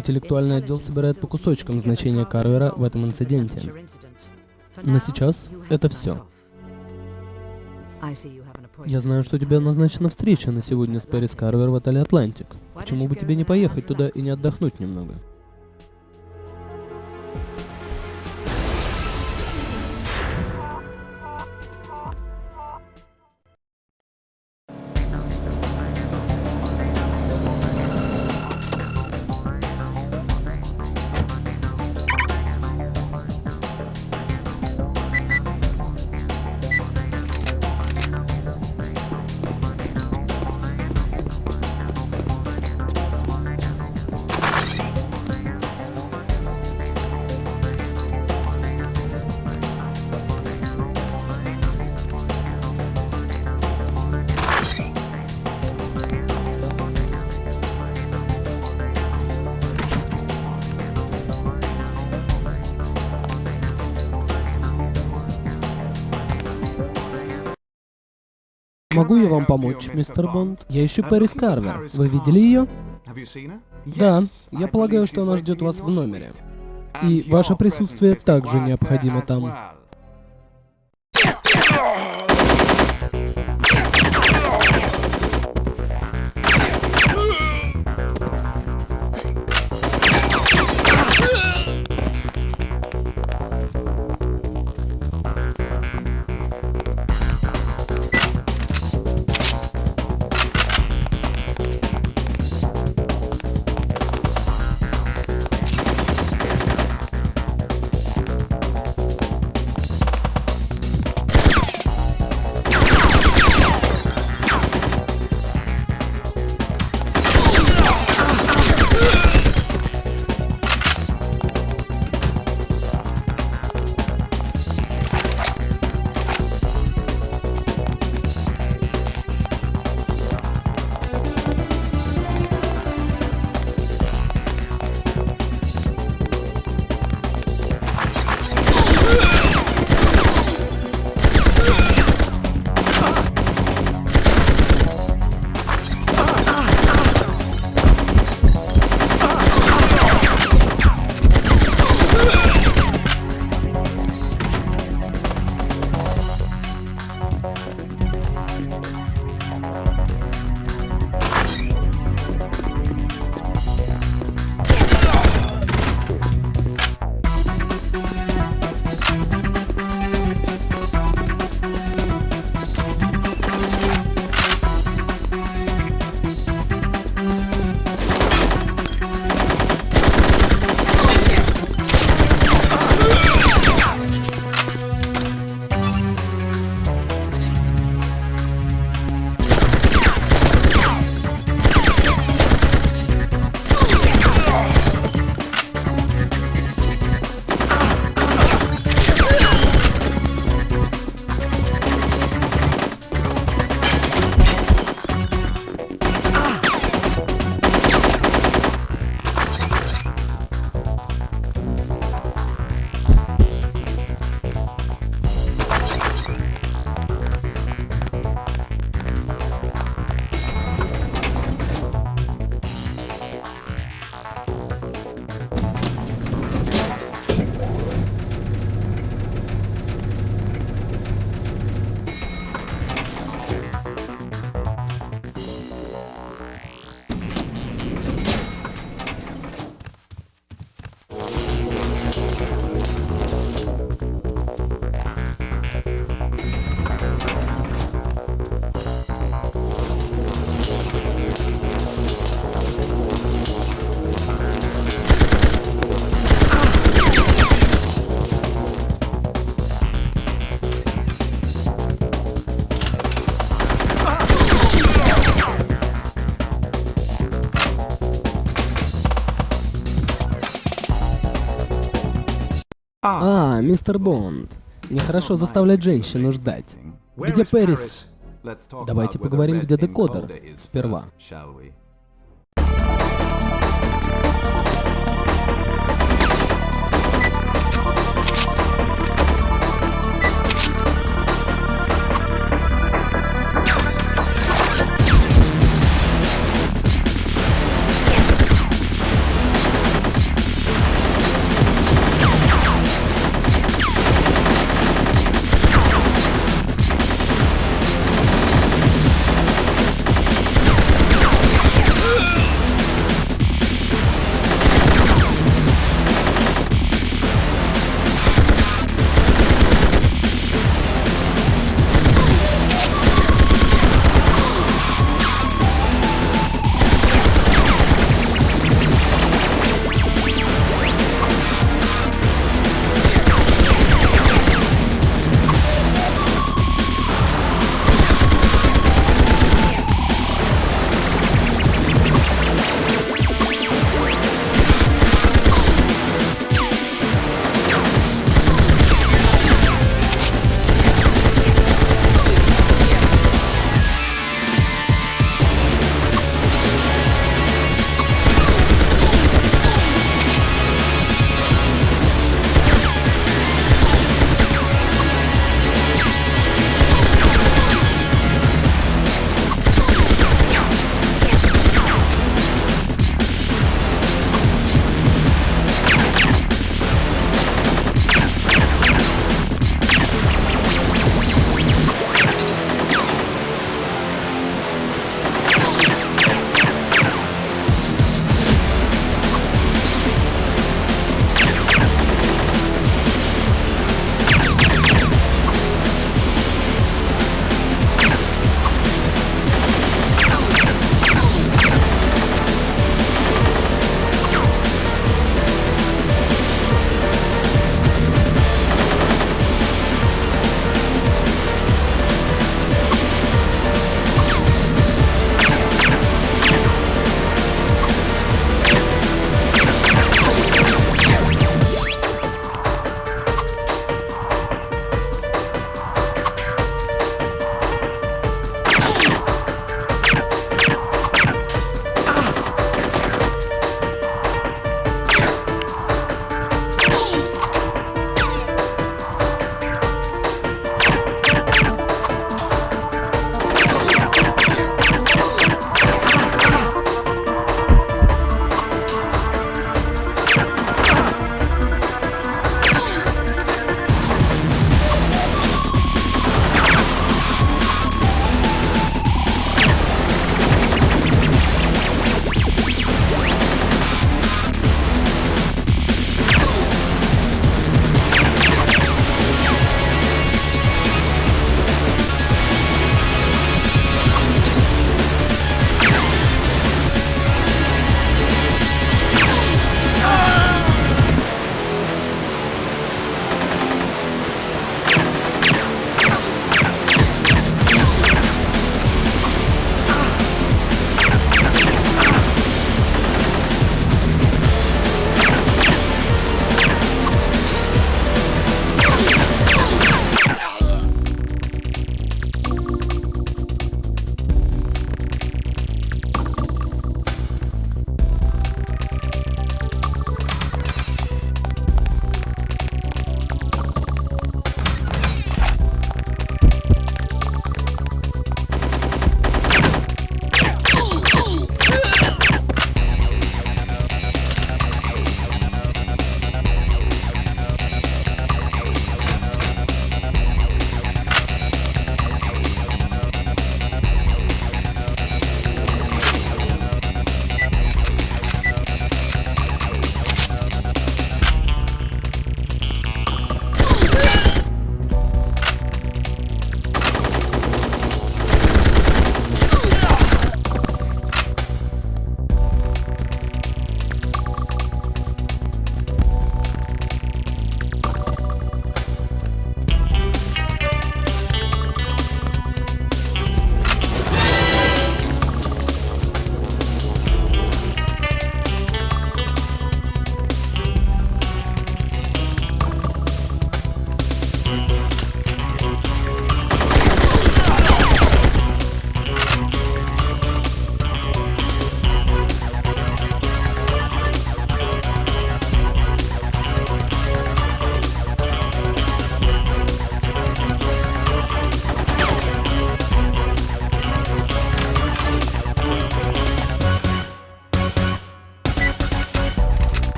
Интеллектуальный отдел собирает по кусочкам значение Карвера в этом инциденте. На сейчас это все. Я знаю, что у тебя назначена встреча на сегодня с Пэрис Карвер в отеле «Атлантик». Почему бы тебе не поехать туда и не отдохнуть немного? Могу я вам помочь, мистер Бонд? Я ищу Пэрис Карвер. Вы видели ее? Да, я полагаю, что она ждет вас в номере. И ваше присутствие также необходимо там. Мистер Бонд. Нехорошо заставлять женщину ждать. Где Пэрис? Давайте поговорим, где декодер. Сперва.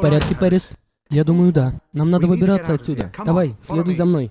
В порядке, Пэрис? Я думаю, да. Нам надо выбираться отсюда. Давай, следуй за мной.